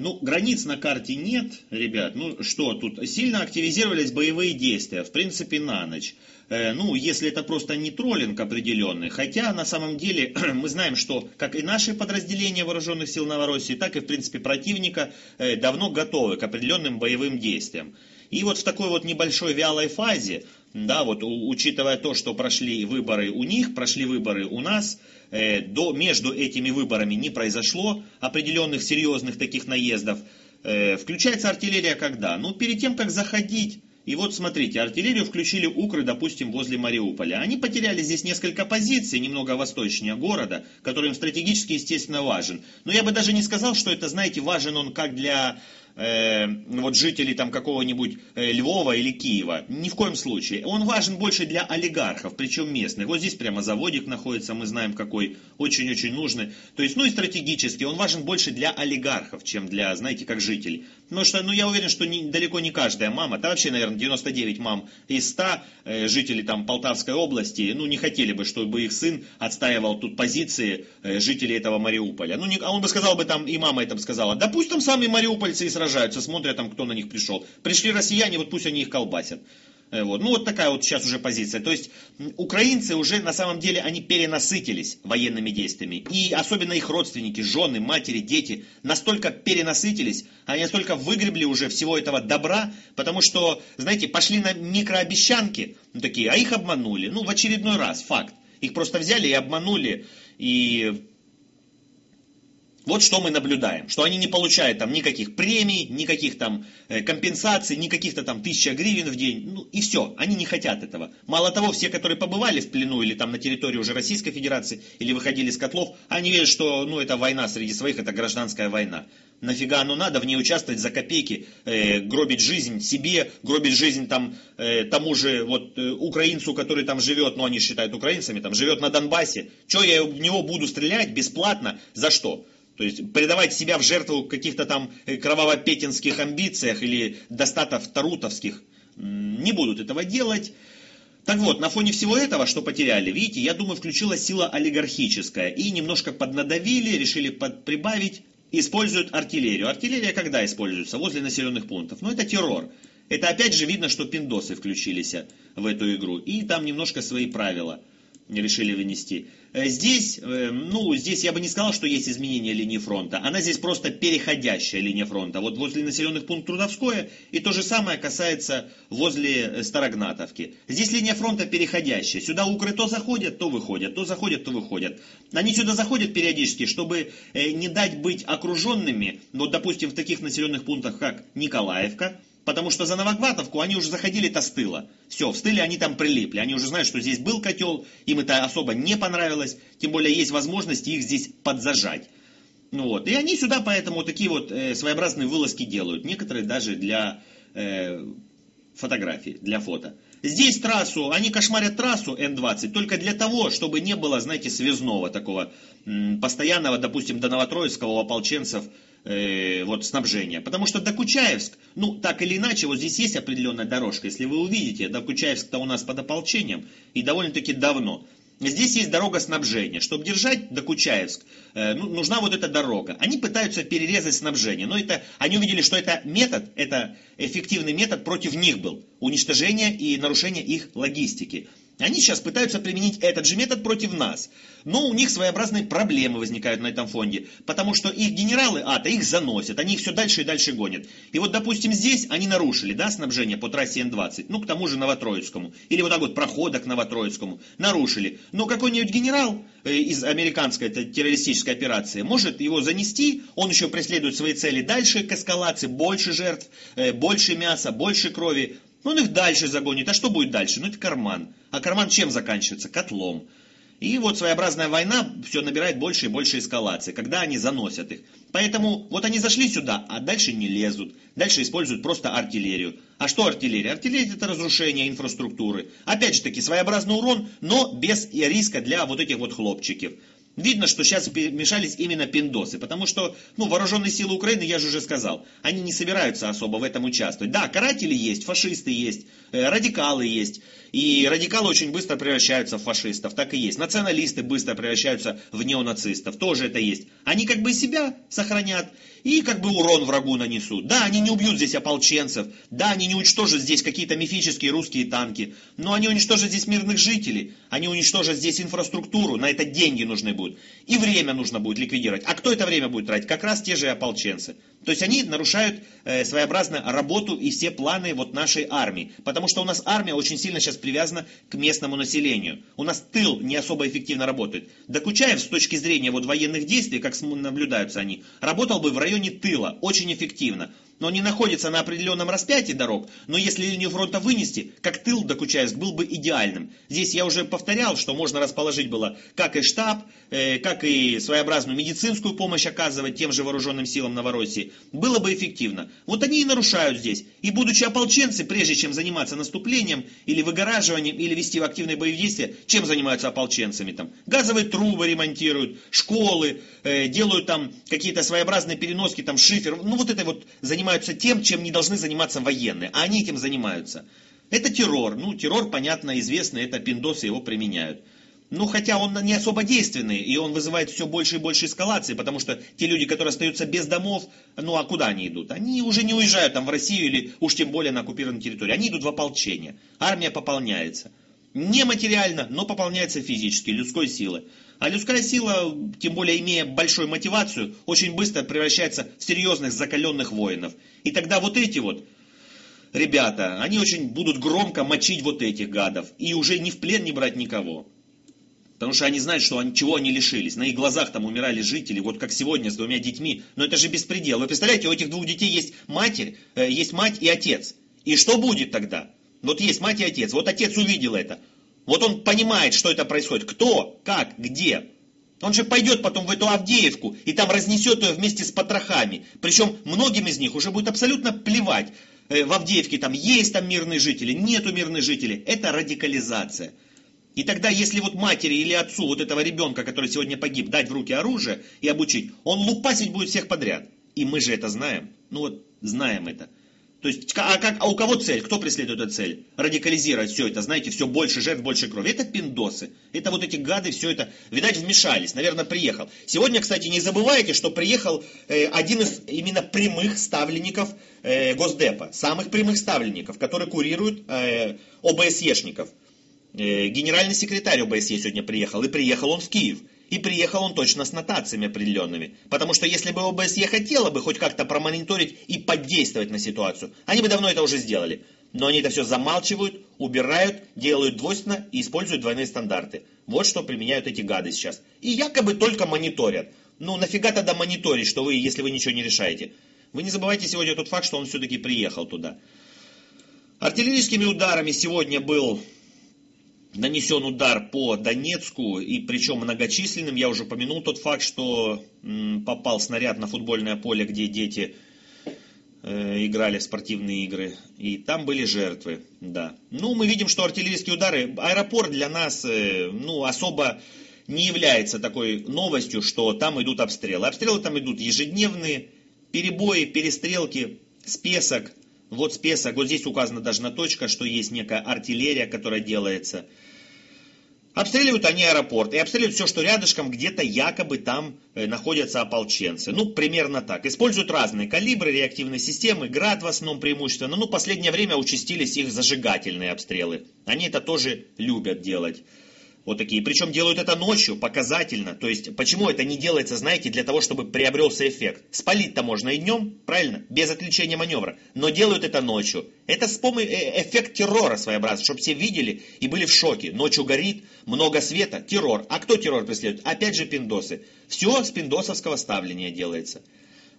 Ну, границ на карте нет, ребят. Ну, что тут? Сильно активизировались боевые действия, в принципе, на ночь. Э, ну, если это просто не троллинг определенный. Хотя, на самом деле, мы знаем, что как и наши подразделения вооруженных сил Новороссии, так и, в принципе, противника э, давно готовы к определенным боевым действиям. И вот в такой вот небольшой вялой фазе, да, вот учитывая то, что прошли выборы у них, прошли выборы у нас, э, до, между этими выборами не произошло определенных серьезных таких наездов. Э, включается артиллерия когда? Ну, перед тем, как заходить. И вот смотрите, артиллерию включили укры, допустим, возле Мариуполя. Они потеряли здесь несколько позиций, немного восточнее города, который им стратегически, естественно, важен. Но я бы даже не сказал, что это, знаете, важен он как для э, вот жителей там какого-нибудь э, Львова или Киева. Ни в коем случае. Он важен больше для олигархов, причем местных. Вот здесь прямо заводик находится, мы знаем какой, очень-очень нужный. То есть, ну и стратегически, он важен больше для олигархов, чем для, знаете, как жителей. Потому что, ну я уверен, что не, далеко не каждая мама, да вообще, наверное, 99 мам из 100 э, жителей там Полтавской области, ну не хотели бы, чтобы их сын отстаивал тут позиции э, жителей этого Мариуполя. Ну, не, а он бы сказал бы там, и мама это сказала, да пусть там сами мариупольцы и сражаются, смотрят там, кто на них пришел. Пришли россияне, вот пусть они их колбасят. Э, вот. Ну вот такая вот сейчас уже позиция. То есть украинцы уже на самом деле они перенасытились военными действиями. И особенно их родственники, жены, матери, дети настолько перенасытились, они настолько выгребли уже всего этого добра, потому что, знаете, пошли на микрообещанки, ну, такие, а их обманули. Ну в очередной раз, факт. Их просто взяли и обманули. И вот что мы наблюдаем, что они не получают там никаких премий, никаких там э, компенсаций, никаких-то там тысяча гривен в день, ну и все, они не хотят этого. Мало того, все, которые побывали в плену или там на территории уже Российской Федерации, или выходили из котлов, они верят, что ну это война среди своих, это гражданская война. Нафига оно надо в ней участвовать за копейки, э, гробить жизнь себе, гробить жизнь там э, тому же вот э, украинцу, который там живет, ну они считают украинцами, там живет на Донбассе. Что я в него буду стрелять бесплатно? За что? То есть предавать себя в жертву каких-то там э, кроваво-петинских амбициях или достатов тарутовских не будут этого делать. Так вот, на фоне всего этого, что потеряли, видите, я думаю, включилась сила олигархическая. И немножко поднадавили, решили под, прибавить, используют артиллерию. Артиллерия когда используется? Возле населенных пунктов. Ну, это террор. Это опять же видно, что пиндосы включились в эту игру. И там немножко свои правила решили вынести. Э, здесь, э, ну, здесь я бы не сказал, что есть изменение линии фронта. Она здесь просто переходящая линия фронта. Вот возле населенных пунктов Трудовское, и то же самое касается возле э, Старогнатовки. Здесь линия фронта переходящая. Сюда укры то заходят, то выходят, то заходят, то выходят. Они сюда заходят периодически, чтобы не дать быть окруженными, вот, допустим, в таких населенных пунктах, как Николаевка, Потому что за Новогватовку они уже заходили-то с тыла. Все, в стыле они там прилипли. Они уже знают, что здесь был котел, им это особо не понравилось. Тем более есть возможность их здесь подзажать. Ну вот. И они сюда поэтому такие вот э, своеобразные вылазки делают. Некоторые даже для э, фотографий, для фото. Здесь трассу, они кошмарят трассу Н-20 только для того, чтобы не было, знаете, связного такого постоянного, допустим, до Новотроицкого у ополченцев э, вот, снабжения. Потому что Докучаевск, ну, так или иначе, вот здесь есть определенная дорожка. Если вы увидите, Докучаевск-то у нас под ополчением, и довольно-таки давно. Здесь есть дорога снабжения. Чтобы держать Докучаевск, э, ну, нужна вот эта дорога. Они пытаются перерезать снабжение, но это, они увидели, что это метод, это эффективный метод против них был. Уничтожение и нарушение их логистики. Они сейчас пытаются применить этот же метод против нас. Но у них своеобразные проблемы возникают на этом фонде. Потому что их генералы АТО их заносят, они их все дальше и дальше гонят. И вот, допустим, здесь они нарушили да, снабжение по трассе Н-20, ну, к тому же Новотроицкому. Или вот так вот прохода к Новотроицкому. Нарушили. Но какой-нибудь генерал э, из американской террористической операции может его занести, он еще преследует свои цели дальше к эскалации, больше жертв, э, больше мяса, больше крови. Он их дальше загонит. А что будет дальше? Ну, это карман. А карман чем заканчивается? Котлом. И вот своеобразная война все набирает больше и больше эскалации, когда они заносят их. Поэтому вот они зашли сюда, а дальше не лезут. Дальше используют просто артиллерию. А что артиллерия? Артиллерия это разрушение инфраструктуры. Опять же таки, своеобразный урон, но без риска для вот этих вот хлопчиков. Видно, что сейчас вмешались именно пиндосы, потому что, ну, вооруженные силы Украины, я же уже сказал, они не собираются особо в этом участвовать. Да, каратели есть, фашисты есть, э, радикалы есть, и радикалы очень быстро превращаются в фашистов, так и есть. Националисты быстро превращаются в неонацистов, тоже это есть. Они как бы себя сохранят и как бы урон врагу нанесут. Да, они не убьют здесь ополченцев, да, они не уничтожат здесь какие-то мифические русские танки, но они уничтожат здесь мирных жителей, они уничтожат здесь инфраструктуру, на это деньги нужны будут. И время нужно будет ликвидировать. А кто это время будет тратить? Как раз те же ополченцы. То есть они нарушают э, своеобразно работу и все планы вот нашей армии. Потому что у нас армия очень сильно сейчас привязана к местному населению. У нас тыл не особо эффективно работает. Докучаев с точки зрения вот военных действий, как наблюдаются они, работал бы в районе тыла очень эффективно но не находится на определенном распятии дорог, но если линию фронта вынести, как тыл Докучаевск был бы идеальным. Здесь я уже повторял, что можно расположить было как и штаб, э, как и своеобразную медицинскую помощь оказывать тем же вооруженным силам Новороссии. Было бы эффективно. Вот они и нарушают здесь. И будучи ополченцы, прежде чем заниматься наступлением или выгораживанием, или вести в активные боевые действия, чем занимаются ополченцами там? Газовые трубы ремонтируют, школы, э, делают там какие-то своеобразные переноски, там шифер. Ну вот это вот занимаются занимаются тем, чем не должны заниматься военные, а они этим занимаются. Это террор. Ну, террор, понятно, известный, это пиндосы его применяют. Ну, хотя он не особо действенный, и он вызывает все больше и больше эскалации, потому что те люди, которые остаются без домов, ну, а куда они идут? Они уже не уезжают там в Россию или уж тем более на оккупированной территории. Они идут в ополчение. Армия пополняется. Не материально, но пополняется физически, людской силой. А людская сила, тем более имея большую мотивацию, очень быстро превращается в серьезных закаленных воинов. И тогда вот эти вот ребята, они очень будут громко мочить вот этих гадов. И уже ни в плен не брать никого. Потому что они знают, что они, чего они лишились. На их глазах там умирали жители, вот как сегодня с двумя детьми. Но это же беспредел. Вы представляете, у этих двух детей есть матерь, э, есть мать и отец. И что будет тогда? Вот есть мать и отец. Вот отец увидел это. Вот он понимает, что это происходит. Кто, как, где. Он же пойдет потом в эту Авдеевку и там разнесет ее вместе с потрохами. Причем многим из них уже будет абсолютно плевать. Э, в Авдеевке там есть там мирные жители, нету мирных жителей. Это радикализация. И тогда, если вот матери или отцу вот этого ребенка, который сегодня погиб, дать в руки оружие и обучить, он лупасить будет всех подряд. И мы же это знаем. Ну вот, знаем это. То есть, а, как, а у кого цель? Кто преследует эту цель? Радикализировать все это, знаете, все больше жертв, больше крови. Это пиндосы. Это вот эти гады, все это, видать, вмешались. Наверное, приехал. Сегодня, кстати, не забывайте, что приехал э, один из именно прямых ставленников э, Госдепа. Самых прямых ставленников, который курирует э, ОБСЕшников. Э, генеральный секретарь ОБСЕ сегодня приехал. И приехал он в Киев. И приехал он точно с нотациями определенными. Потому что если бы ОБСЕ хотела бы хоть как-то промониторить и подействовать на ситуацию, они бы давно это уже сделали. Но они это все замалчивают, убирают, делают двойственно и используют двойные стандарты. Вот что применяют эти гады сейчас. И якобы только мониторят. Ну нафига тогда мониторить, что вы, если вы ничего не решаете? Вы не забывайте сегодня тот факт, что он все-таки приехал туда. Артиллерийскими ударами сегодня был нанесен удар по Донецку, и причем многочисленным. Я уже упомянул тот факт, что попал снаряд на футбольное поле, где дети э, играли в спортивные игры. И там были жертвы, да. Ну, мы видим, что артиллерийские удары, аэропорт для нас, э, ну, особо не является такой новостью, что там идут обстрелы. Обстрелы там идут ежедневные, перебои, перестрелки, спесок, вот список, вот здесь указана даже на точка, что есть некая артиллерия, которая делается. Обстреливают они аэропорт и обстреливают все, что рядышком, где-то якобы там э, находятся ополченцы. Ну, примерно так. Используют разные калибры, реактивные системы, град в основном преимущественно. Ну, последнее время участились их зажигательные обстрелы. Они это тоже любят делать. Вот такие. Причем делают это ночью, показательно. То есть, почему это не делается, знаете, для того, чтобы приобрелся эффект. Спалить-то можно и днем, правильно? Без отвлечения маневра. Но делают это ночью. Это с помощью э, эффект террора своеобразный, чтобы все видели и были в шоке. Ночью горит, много света, террор. А кто террор преследует? Опять же пиндосы. Все с пиндосовского ставления делается.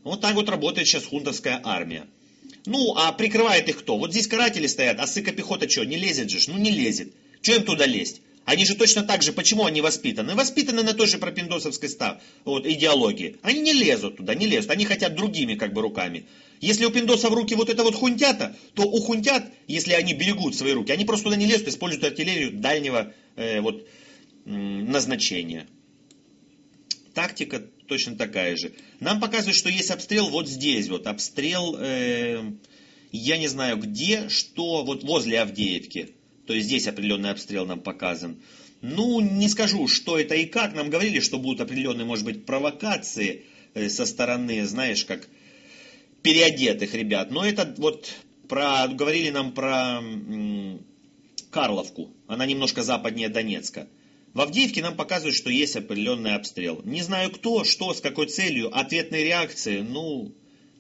Вот так вот работает сейчас хунтовская армия. Ну, а прикрывает их кто? Вот здесь каратели стоят, а сыка пехота что, не лезет же? Ну, не лезет. Че им туда лезть? Они же точно так же, почему они воспитаны? Воспитаны на той же пропиндосовской став, вот, идеологии. Они не лезут туда, не лезут. Они хотят другими как бы руками. Если у пиндоса в руки вот это вот хунтята, то у хунтят, если они берегут свои руки, они просто туда не лезут, используют артиллерию дальнего э, вот, назначения. тактика точно такая же. Нам показывают, что есть обстрел вот здесь, вот обстрел, э, я не знаю где, что, вот возле Авдеевки. То есть здесь определенный обстрел нам показан. Ну, не скажу, что это и как. Нам говорили, что будут определенные, может быть, провокации э, со стороны, знаешь, как переодетых ребят. Но это вот про, говорили нам про Карловку. Она немножко западнее Донецка. В Авдеевке нам показывают, что есть определенный обстрел. Не знаю кто, что, с какой целью, ответной реакции, ну,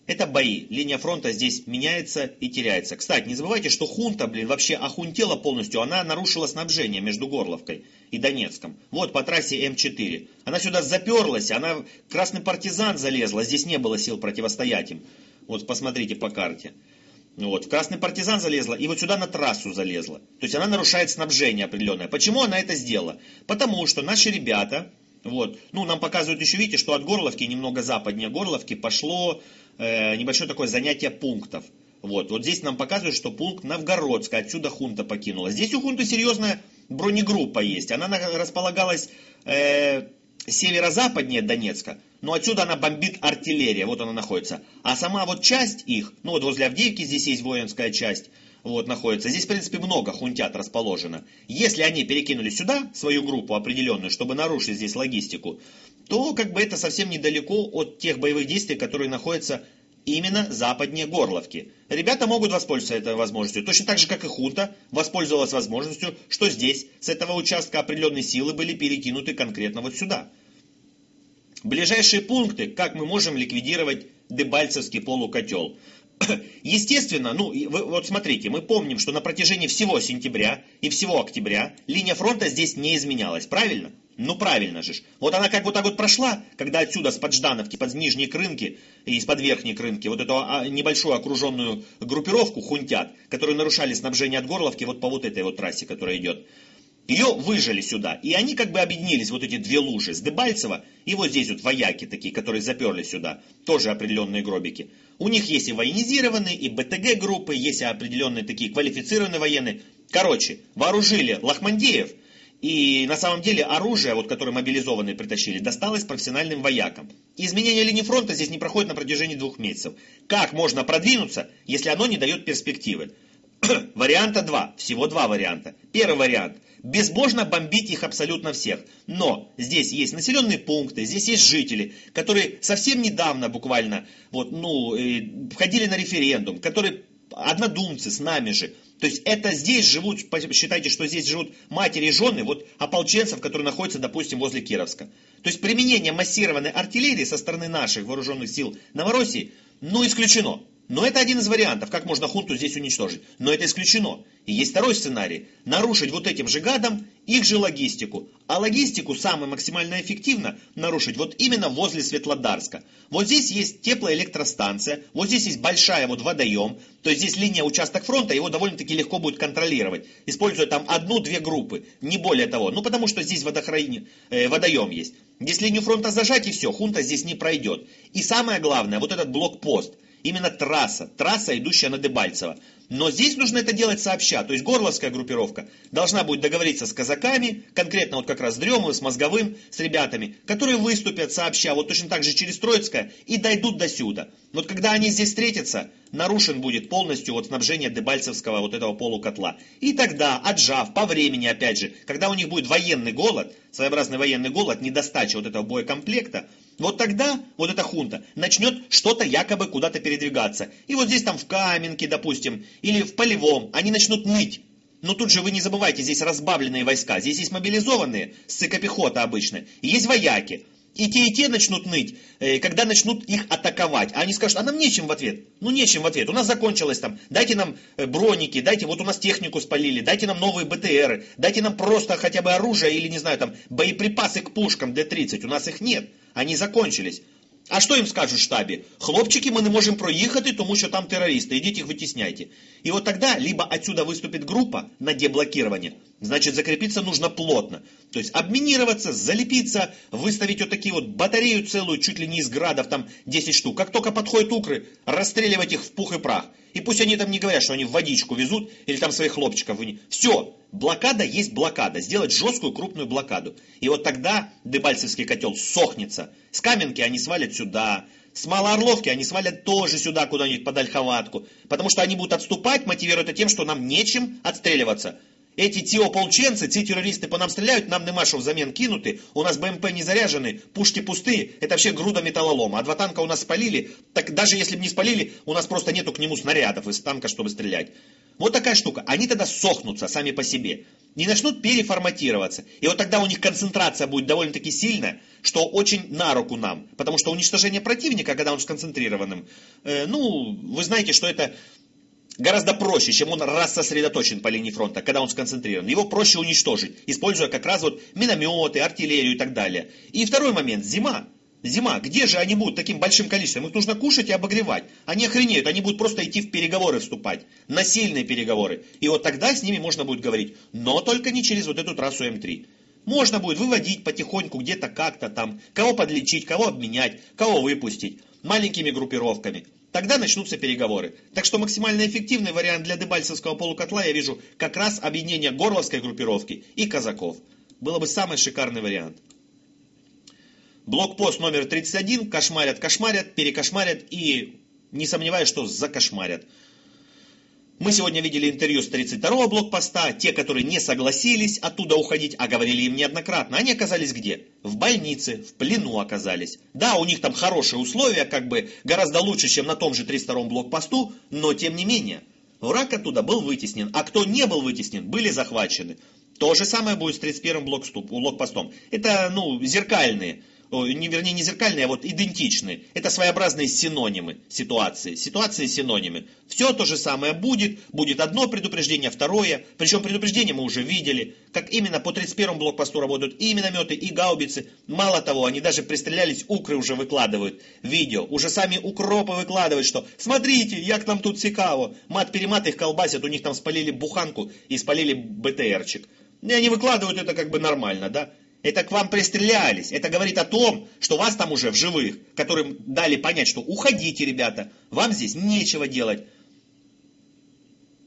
это бои. Линия фронта здесь меняется и теряется. Кстати, не забывайте, что хунта, блин, вообще охунтела полностью. Она нарушила снабжение между Горловкой и Донецком. Вот по трассе М4. Она сюда заперлась, она красный партизан залезла. Здесь не было сил противостоять им. Вот посмотрите по карте. Вот, Красный партизан залезла и вот сюда на трассу залезла. То есть она нарушает снабжение определенное. Почему она это сделала? Потому что наши ребята, вот, ну, нам показывают еще, видите, что от Горловки, немного западнее Горловки, пошло э, небольшое такое занятие пунктов. Вот, вот здесь нам показывают, что пункт Новгородская, отсюда хунта покинула. Здесь у хунты серьезная бронегруппа есть. Она располагалась э, северо-западнее Донецка, но отсюда она бомбит артиллерия, вот она находится. А сама вот часть их, ну вот возле Авдеевки здесь есть воинская часть, вот находится. Здесь, в принципе, много хунтят расположено. Если они перекинули сюда свою группу определенную, чтобы нарушить здесь логистику, то как бы это совсем недалеко от тех боевых действий, которые находятся именно западнее Горловки. Ребята могут воспользоваться этой возможностью, точно так же, как и хунта воспользовалась возможностью, что здесь, с этого участка определенные силы были перекинуты конкретно вот сюда. Ближайшие пункты, как мы можем ликвидировать Дебальцевский полукотел. Естественно, ну, вы, вот смотрите, мы помним, что на протяжении всего сентября и всего октября линия фронта здесь не изменялась, правильно? Ну правильно же. Вот она как вот так вот прошла, когда отсюда с Подждановки, под нижней крынки и из-под верхней крынки, вот эту а, небольшую окруженную группировку хунтят, которые нарушали снабжение от Горловки вот по вот этой вот трассе, которая идет. Ее выжили сюда. И они как бы объединились, вот эти две лужи, с Дебальцева и вот здесь вот вояки такие, которые заперли сюда. Тоже определенные гробики. У них есть и военизированные, и БТГ-группы, есть и определенные такие квалифицированные военные. Короче, вооружили Лохмандеев, и на самом деле оружие, вот, которое мобилизованные притащили, досталось профессиональным воякам. Изменение линии фронта здесь не проходит на протяжении двух месяцев. Как можно продвинуться, если оно не дает перспективы? Варианта два. Всего два варианта. Первый вариант. Безбожно бомбить их абсолютно всех. Но здесь есть населенные пункты, здесь есть жители, которые совсем недавно буквально вот, ну, э, входили на референдум, которые однодумцы с нами же. То есть это здесь живут, считайте, что здесь живут матери и жены вот ополченцев, которые находятся, допустим, возле Кировска. То есть применение массированной артиллерии со стороны наших вооруженных сил Новороссии, ну, исключено. Но это один из вариантов, как можно хунту здесь уничтожить. Но это исключено. И есть второй сценарий. Нарушить вот этим же гадом их же логистику. А логистику самое максимально эффективно нарушить вот именно возле Светлодарска. Вот здесь есть теплоэлектростанция, вот здесь есть большая вот водоем, то есть здесь линия участок фронта, его довольно-таки легко будет контролировать, используя там одну-две группы, не более того. Ну потому что здесь водохрани... э, водоем есть. Здесь линию фронта зажать и все, хунта здесь не пройдет. И самое главное, вот этот блокпост – именно трасса, трасса, идущая на Дебальцево. Но здесь нужно это делать сообща. То есть горловская группировка должна будет договориться с казаками, конкретно вот как раз с Дремовым, с Мозговым, с ребятами, которые выступят сообща, вот точно так же через Троицкое, и дойдут до сюда. Вот когда они здесь встретятся, нарушен будет полностью вот снабжение Дебальцевского вот этого полукотла. И тогда, отжав по времени, опять же, когда у них будет военный голод, своеобразный военный голод, недостача вот этого боекомплекта, вот тогда вот эта хунта начнет что-то якобы куда-то передвигаться. И вот здесь там в Каменке, допустим, или в Полевом, они начнут ныть. Но тут же вы не забывайте, здесь разбавленные войска, здесь есть мобилизованные, ссыка-пехота обычная, и есть вояки. И те, и те начнут ныть, э, когда начнут их атаковать. А они скажут, а нам нечем в ответ. Ну, нечем в ответ. У нас закончилось там. Дайте нам э, броники, дайте, вот у нас технику спалили, дайте нам новые БТРы, дайте нам просто хотя бы оружие или, не знаю, там, боеприпасы к пушкам Д-30. У нас их нет. Они закончились. А що їм скажуть в штабі? Хлопчики, мы не можем проехать, тому что там террористы, идите их вытесняйте. И вот тогда либо отсюда выступит группа на деблокирование, Значит, закрепиться нужно плотно. То есть обминироваться, залепиться, выставить вот такие вот батарею целую, чуть ли не из градов, там 10 штук. Как только подходят укры, расстреливать их в пух и прах. И пусть они там не говорят, что они в водичку везут или там своих хлопчиков. Все, блокада есть блокада. Сделать жесткую крупную блокаду. И вот тогда Дебальцевский котел сохнется. С Каменки они свалят сюда, с Малоорловки они свалят тоже сюда куда-нибудь под Ольховатку. Потому что они будут отступать, мотивируя это тем, что нам нечем отстреливаться. Эти ті ополченцы, ці террористы по нам стреляют, нам нема що взамен кинуты, у нас БМП не заряжены, пушки пустые, это вообще груда металлолома. А два танка у нас спалили, так даже если бы не спалили, у нас просто нету к нему снарядов из танка, чтобы стрелять. Вот такая штука. Они тогда сохнутся сами по себе. Не начнут переформатироваться. И вот тогда у них концентрация будет довольно-таки сильная, что очень на руку нам. Потому что уничтожение противника, когда он сконцентрированным, э, ну, вы знаете, что это гораздо проще, чем он рассосредоточен по линии фронта, когда он сконцентрирован. Его проще уничтожить, используя как раз вот минометы, артиллерию и так далее. И второй момент, зима. Зима, где же они будут таким большим количеством? Их нужно кушать и обогревать. Они охренеют, они будут просто идти в переговоры вступать. На сильные переговоры. И вот тогда с ними можно будет говорить, но только не через вот эту трассу М3. Можно будет выводить потихоньку где-то как-то там, кого подлечить, кого обменять, кого выпустить, маленькими группировками. Тогда начнутся переговоры. Так что максимально эффективный вариант для Дебальцевского полукотла я вижу как раз объединение Горловской группировки и казаков. Было бы самый шикарный вариант. Блокпост номер 31. Кошмарят, кошмарят, перекошмарят и не сомневаюсь, что закошмарят. Мы сегодня видели интервью с 32-го блокпоста. Те, которые не согласились оттуда уходить, а говорили им неоднократно, они оказались где? В больнице, в плену оказались. Да, у них там хорошие условия, как бы гораздо лучше, чем на том же 32-м блокпосту, но тем не менее. Враг оттуда был вытеснен, а кто не был вытеснен, были захвачены. То же самое будет с 31-м блокпостом. Это, ну, зеркальные не, вернее не зеркальные, а вот идентичные. Это своеобразные синонимы ситуации. Ситуации синонимы. Все то же самое будет. Будет одно предупреждение, второе. Причем предупреждение мы уже видели. Как именно по 31 блокпосту работают и минометы, и гаубицы. Мало того, они даже пристрелялись, укры уже выкладывают. Видео. Уже сами укропы выкладывают, что смотрите, як нам тут цікаво. Мат-перемат их колбасят, у них там спалили буханку и спалили БТРчик. И они выкладывают это как бы нормально, да? Это к вам пристрелялись. Это говорит о том, что вас там уже в живых, которым дали понять, что уходите, ребята, вам здесь нечего делать.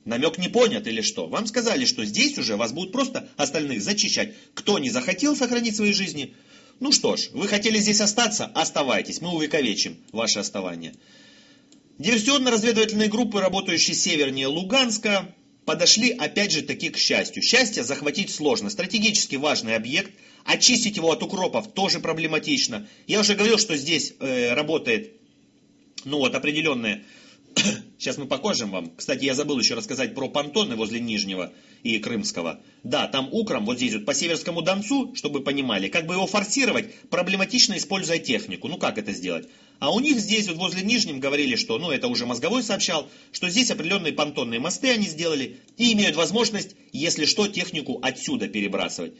Намек не понят или что? Вам сказали, что здесь уже вас будут просто остальных зачищать. Кто не захотел сохранить свои жизни, ну что ж, вы хотели здесь остаться, оставайтесь, мы увековечим ваше оставание. Диверсионно-разведывательные группы, работающие севернее Луганска, подошли опять же таки к счастью. Счастье захватить сложно. Стратегически важный объект, очистить его от укропов тоже проблематично. Я уже говорил, что здесь э, работает ну вот определенная Сейчас мы покажем вам. Кстати, я забыл еще рассказать про понтоны возле Нижнего и Крымского. Да, там укром, вот здесь вот по Северскому Донцу, чтобы понимали, как бы его форсировать, проблематично используя технику. Ну как это сделать? А у них здесь, вот возле Нижнем, говорили, что, ну это уже Мозговой сообщал, что здесь определенные понтонные мосты они сделали и имеют возможность, если что, технику отсюда перебрасывать.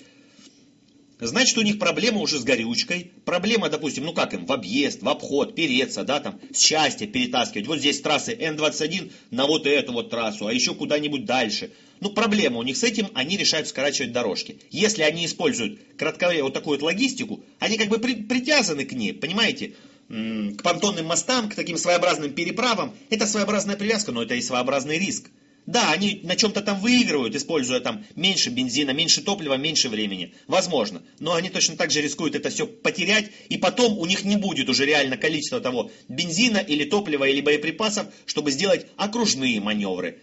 Значит, у них проблема уже с горючкой. Проблема, допустим, ну как им, в объезд, в обход, переться, да, там, счастье перетаскивать. Вот здесь трассы Н-21 на вот эту вот трассу, а еще куда-нибудь дальше. Ну, проблема у них с этим, они решают скорачивать дорожки. Если они используют кратковременную вот такую вот логистику, они как бы при, притязаны к ней, понимаете? К понтонным мостам, к таким своеобразным переправам. Это своеобразная привязка, но это и своеобразный риск. Да, они на чем-то там выигрывают, используя там меньше бензина, меньше топлива, меньше времени. Возможно. Но они точно так же рискуют это все потерять, и потом у них не будет уже реально количества того бензина или топлива или боеприпасов, чтобы сделать окружные маневры.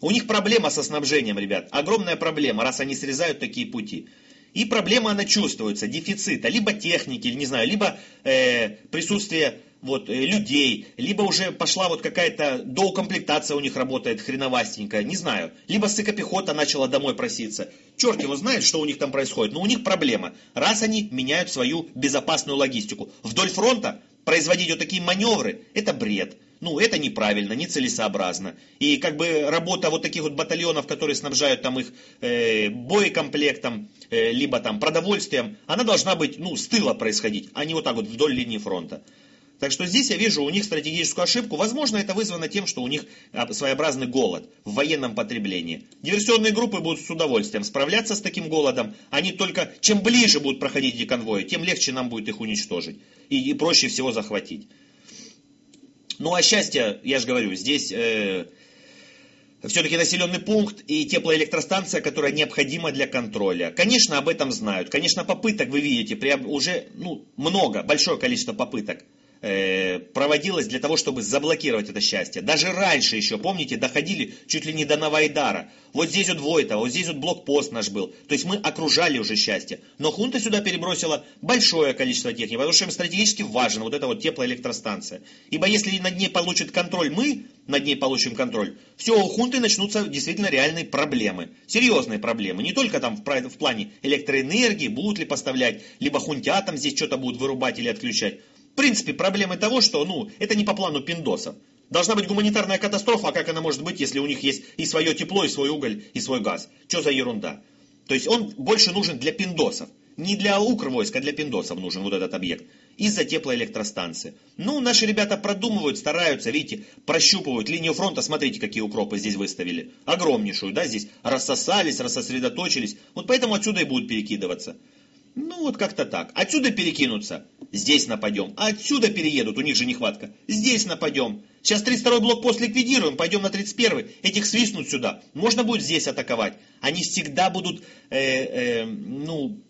У них проблема со снабжением, ребят. Огромная проблема, раз они срезают такие пути. И проблема она чувствуется, дефицита, либо техники, не знаю, либо э, присутствие вот, э, людей, либо уже пошла вот какая-то доукомплектация у них работает хреновастенькая, не знаю. Либо сыкопехота начала домой проситься. Черт его знает, что у них там происходит, но у них проблема. Раз они меняют свою безопасную логистику. Вдоль фронта производить вот такие маневры, это бред. Ну, это неправильно, нецелесообразно. И как бы работа вот таких вот батальонов, которые снабжают там их э, боекомплектом, э, либо там продовольствием, она должна быть, ну, с тыла происходить, а не вот так вот вдоль линии фронта. Так что здесь я вижу у них стратегическую ошибку. Возможно, это вызвано тем, что у них а, своеобразный голод в военном потреблении. Диверсионные группы будут с удовольствием справляться с таким голодом. Они только, чем ближе будут проходить эти конвои, тем легче нам будет их уничтожить. И, и проще всего захватить. Ну а счастье, я же говорю, здесь э, все-таки населенный пункт и теплоэлектростанция, которая необходима для контроля. Конечно, об этом знают. Конечно, попыток, вы видите, уже ну, много, большое количество попыток проводилось для того, чтобы заблокировать это счастье. Даже раньше еще, помните, доходили чуть ли не до Новоайдара. Вот здесь вот Войтова, вот здесь вот блокпост наш был. То есть мы окружали уже счастье. Но хунта сюда перебросила большое количество техники, потому что им стратегически важна вот эта вот теплоэлектростанция. Ибо если над ней получит контроль мы, над ней получим контроль, все, у хунты начнутся действительно реальные проблемы. Серьезные проблемы. Не только там в, в плане электроэнергии, будут ли поставлять, либо хунтятам здесь что-то будут вырубать или отключать. В принципе, проблемы того, что ну, это не по плану пиндосов. Должна быть гуманитарная катастрофа, а как она может быть, если у них есть и свое тепло, и свой уголь, и свой газ? Что за ерунда? То есть он больше нужен для пиндосов. Не для укрвойска, а для пиндосов нужен вот этот объект. Из-за теплоэлектростанции. Ну, наши ребята продумывают, стараются, видите, прощупывают линию фронта. Смотрите, какие укропы здесь выставили. Огромнейшую, да, здесь рассосались, рассосредоточились. Вот поэтому отсюда и будут перекидываться. Ну, вот как-то так. Отсюда перекинутся, здесь нападем. Отсюда переедут, у них же нехватка. Здесь нападем. Сейчас 32-й блокпост ликвидируем, пойдем на 31-й. Этих свистнут сюда. Можно будет здесь атаковать. Они всегда будут, э, э, ну,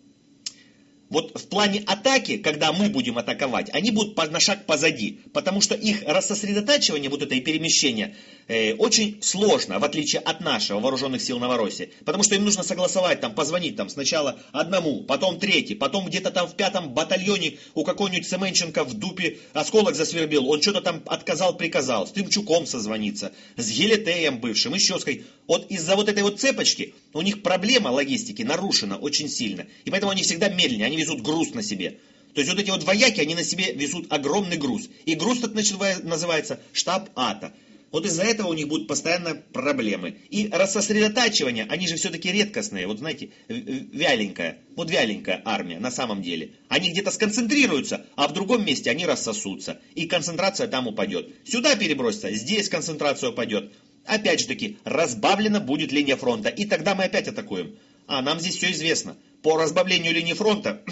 вот в плане атаки, когда мы будем атаковать, они будут на шаг позади, потому что их рассосредотачивание, вот это и перемещение, э, очень сложно, в отличие от нашего вооруженных сил Новороссии. Потому что им нужно согласовать, там, позвонить там, сначала одному, потом третий, потом где-то там в пятом батальоне у какого-нибудь Семенченко в дупе осколок засвербил, он что-то там отказал, приказал, с Тымчуком созвониться, с Гелетеем бывшим, еще с Вот из-за вот этой вот цепочки у них проблема логистики нарушена очень сильно. И поэтому они всегда медленнее, они везут груз на себе. То есть вот эти вот вояки, они на себе везут огромный груз. И груз так называется штаб АТО. Вот из-за этого у них будут постоянно проблемы. И рассосредотачивание, они же все-таки редкостные. Вот знаете, вяленькая, вот вяленькая армия на самом деле. Они где-то сконцентрируются, а в другом месте они рассосутся. И концентрация там упадет. Сюда перебросится, здесь концентрация упадет. Опять же таки, разбавлена будет линия фронта. И тогда мы опять атакуем. А нам здесь все известно. По разбавлению линии фронта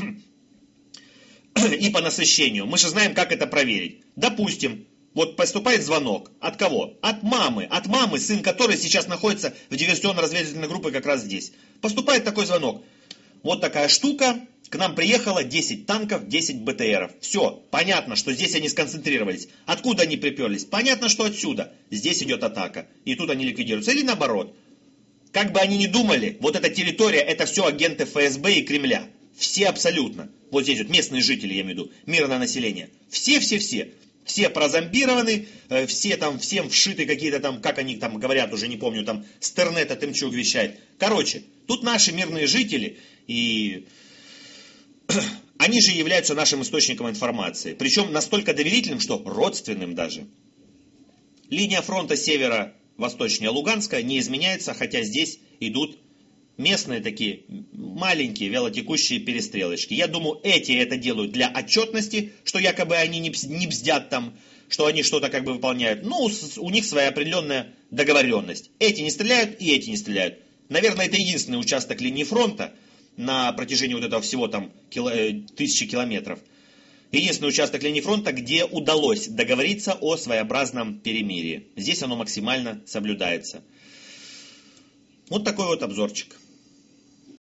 и по насыщению. Мы же знаем, как это проверить. Допустим, вот поступает звонок. От кого? От мамы. От мамы, сын которой сейчас находится в диверсионно-разведывательной группе как раз здесь. Поступает такой звонок. Вот такая штука. К нам приехало 10 танков, 10 БТРов. Все, понятно, что здесь они сконцентрировались. Откуда они приперлись? Понятно, что отсюда. Здесь идет атака. И тут они ликвидируются. Или наоборот. Как бы они ни думали, вот эта территория, это все агенты ФСБ и Кремля. Все абсолютно. Вот здесь вот местные жители, я имею в виду, мирное население. Все-все-все. Все прозомбированы, э, все там, всем вшиты какие-то там, как они там говорят, уже не помню, там Стернета Тымчук вещает. Короче, тут наши мирные жители, и они же являются нашим источником информации. Причем настолько доверительным, что родственным даже. Линия фронта севера восточнее Луганска не изменяется, хотя здесь идут местные такие маленькие вялотекущие перестрелочки. Я думаю, эти это делают для отчетности, что якобы они не бздят там, что они что-то как бы выполняют. Ну, у них своя определенная договоренность. Эти не стреляют и эти не стреляют. Наверное, это единственный участок линии фронта на протяжении вот этого всего там кило, э, тысячи километров. Единственный участок линии фронта, где удалось договориться о своеобразном перемирии. Здесь оно максимально соблюдается. Вот такой вот обзорчик.